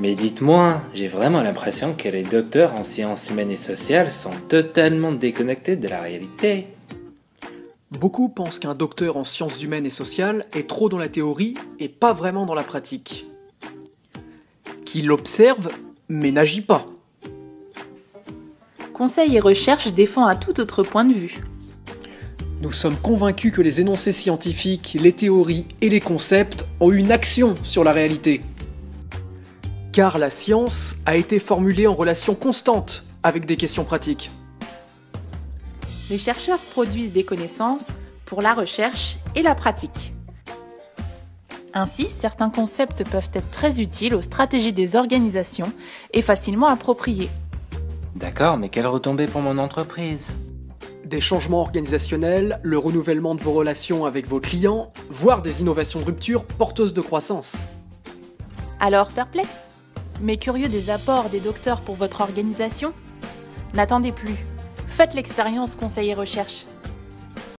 Mais dites-moi, j'ai vraiment l'impression que les docteurs en sciences humaines et sociales sont totalement déconnectés de la réalité. Beaucoup pensent qu'un docteur en sciences humaines et sociales est trop dans la théorie et pas vraiment dans la pratique. Qu'il observe, mais n'agit pas. Conseil et recherche défend un tout autre point de vue. Nous sommes convaincus que les énoncés scientifiques, les théories et les concepts ont une action sur la réalité. Car la science a été formulée en relation constante avec des questions pratiques. Les chercheurs produisent des connaissances pour la recherche et la pratique. Ainsi, certains concepts peuvent être très utiles aux stratégies des organisations et facilement appropriés. D'accord, mais quelle retombée pour mon entreprise? Des changements organisationnels, le renouvellement de vos relations avec vos clients, voire des innovations de rupture porteuses de croissance. Alors perplexe? Mais curieux des apports des docteurs pour votre organisation? N'attendez plus. Faites l'expérience conseil et recherche.